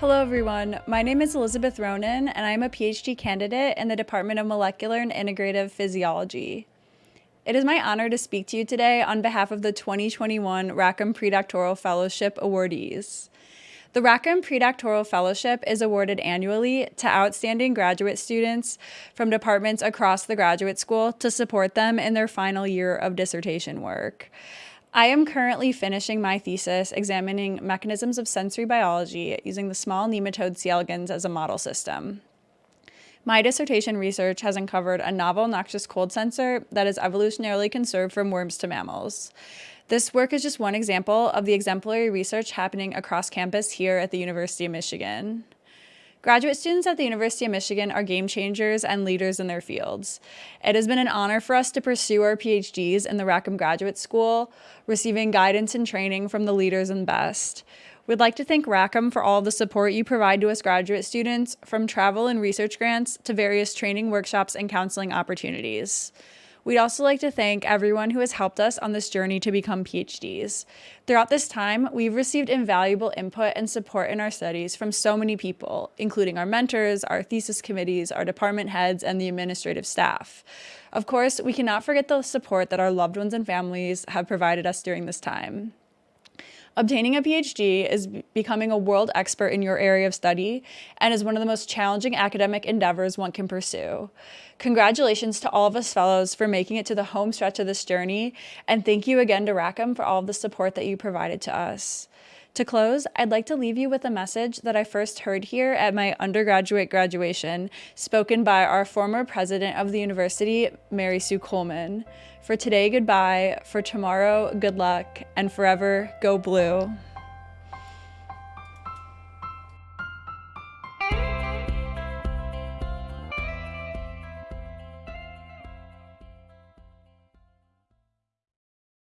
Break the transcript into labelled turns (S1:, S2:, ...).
S1: Hello everyone, my name is Elizabeth Ronan and I'm a PhD candidate in the Department of Molecular and Integrative Physiology. It is my honor to speak to you today on behalf of the 2021 Rackham Predoctoral Fellowship awardees. The Rackham Predoctoral Fellowship is awarded annually to outstanding graduate students from departments across the graduate school to support them in their final year of dissertation work. I am currently finishing my thesis examining mechanisms of sensory biology using the small nematode C. elegans as a model system. My dissertation research has uncovered a novel noxious cold sensor that is evolutionarily conserved from worms to mammals. This work is just one example of the exemplary research happening across campus here at the University of Michigan. Graduate students at the University of Michigan are game changers and leaders in their fields. It has been an honor for us to pursue our PhDs in the Rackham Graduate School, receiving guidance and training from the leaders and best. We'd like to thank Rackham for all the support you provide to us graduate students, from travel and research grants to various training workshops and counseling opportunities. We'd also like to thank everyone who has helped us on this journey to become PhDs. Throughout this time, we've received invaluable input and support in our studies from so many people, including our mentors, our thesis committees, our department heads, and the administrative staff. Of course, we cannot forget the support that our loved ones and families have provided us during this time. Obtaining a PhD is becoming a world expert in your area of study and is one of the most challenging academic endeavors one can pursue. Congratulations to all of us fellows for making it to the home stretch of this journey, and thank you again to Rackham for all of the support that you provided to us. To close, I'd like to leave you with a message that I first heard here at my undergraduate graduation, spoken by our former president of the university, Mary Sue Coleman. For today, goodbye. For tomorrow, good luck. And forever, go blue.